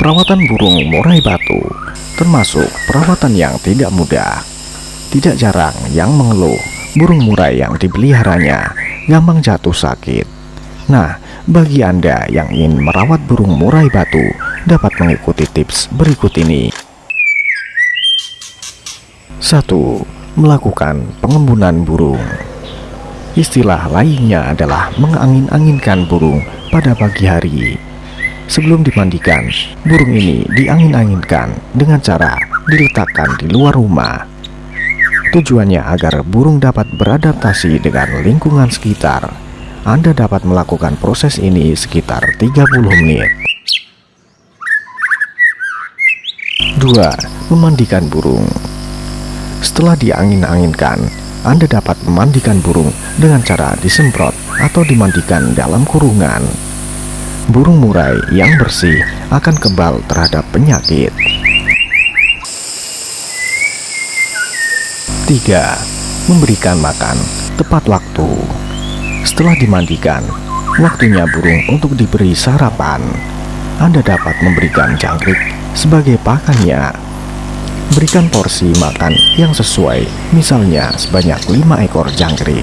Perawatan burung murai batu termasuk perawatan yang tidak mudah. Tidak jarang yang mengeluh burung murai yang dipeliharanya gampang jatuh sakit. Nah, bagi Anda yang ingin merawat burung murai batu dapat mengikuti tips berikut ini. 1. Melakukan pengembunan burung Istilah lainnya adalah mengangin-anginkan burung pada pagi hari Sebelum dimandikan, burung ini diangin-anginkan dengan cara diletakkan di luar rumah. Tujuannya agar burung dapat beradaptasi dengan lingkungan sekitar. Anda dapat melakukan proses ini sekitar 30 menit. 2. Memandikan burung Setelah diangin-anginkan, Anda dapat memandikan burung dengan cara disemprot atau dimandikan dalam kurungan burung murai yang bersih akan kebal terhadap penyakit. 3. Memberikan makan tepat waktu. Setelah dimandikan, waktunya burung untuk diberi sarapan. Anda dapat memberikan jangkrik sebagai pakannya. Berikan porsi makan yang sesuai, misalnya sebanyak 5 ekor jangkrik.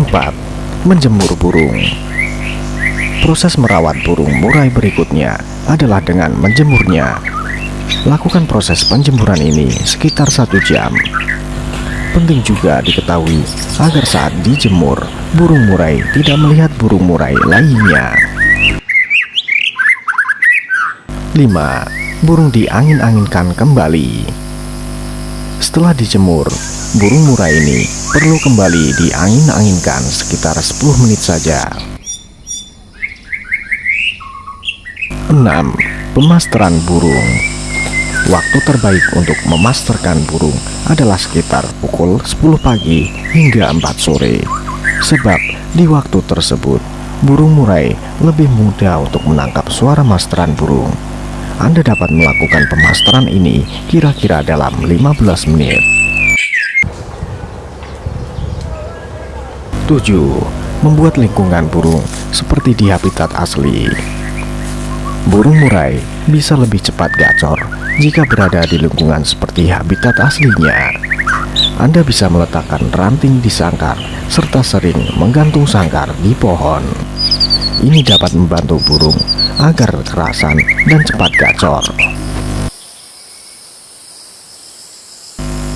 4 menjemur burung. Proses merawat burung murai berikutnya adalah dengan menjemurnya. Lakukan proses penjemuran ini sekitar satu jam. Penting juga diketahui agar saat dijemur, burung murai tidak melihat burung murai lainnya. 5. Burung diangin-anginkan kembali Setelah dijemur, burung murai ini perlu kembali diangin-anginkan sekitar 10 menit saja. 6. Pemasteran burung Waktu terbaik untuk memasterkan burung adalah sekitar pukul 10 pagi hingga 4 sore Sebab di waktu tersebut burung murai lebih mudah untuk menangkap suara masteran burung Anda dapat melakukan pemasteran ini kira-kira dalam 15 menit. 7. Membuat lingkungan burung seperti di habitat asli. Burung murai bisa lebih cepat gacor jika berada di lingkungan seperti habitat aslinya. Anda bisa meletakkan ranting di sangkar serta sering menggantung sangkar di pohon Ini dapat membantu burung agar kerasan dan cepat gacor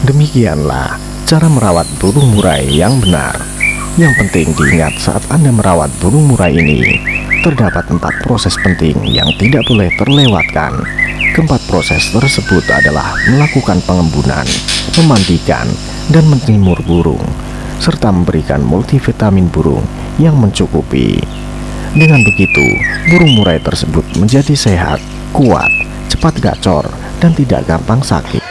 Demikianlah cara merawat burung murai yang benar yang penting diingat saat Anda merawat burung murai ini, terdapat empat proses penting yang tidak boleh terlewatkan. Keempat proses tersebut adalah melakukan pengembunan, memandikan, dan menjemur burung, serta memberikan multivitamin burung yang mencukupi. Dengan begitu, burung murai tersebut menjadi sehat, kuat, cepat gacor, dan tidak gampang sakit.